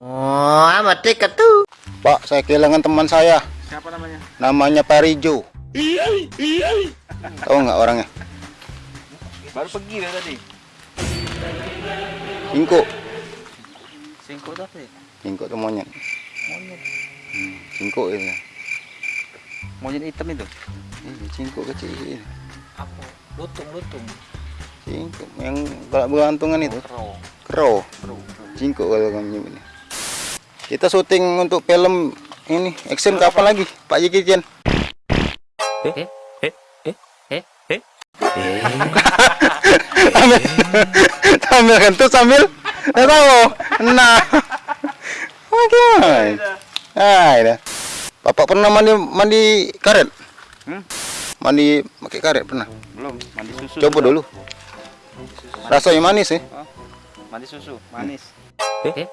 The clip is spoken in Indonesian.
Oh, amat dekat tuh. Pak, saya kehilangan teman saya. Siapa namanya? Namanya Parijo. Tahu nggak orangnya? Baru pergi dia tadi. Cingko. Singkot apa ya? Cingko tuh monyet. Monyet. Hmm, cingko itu. Monyet hitam itu. Ini cingko kecil. Apa? Lutung, lutung. Cingko yang kalau bergantungan itu. Kero. Kero. Kero. Cingko kalau kamu nyebutnya. Kita syuting untuk film ini action kapan lagi? Pak Jeki Chen. Eh, eh, eh, eh, eh. sambil, sambil kentut sambil tahu nah oke ah ini bapak pernah mandi mandi karet Hmm? mandi pakai karet pernah Belum, mandi susu. coba dulu rasanya manis ya Mandi susu, manis. Eh, eh,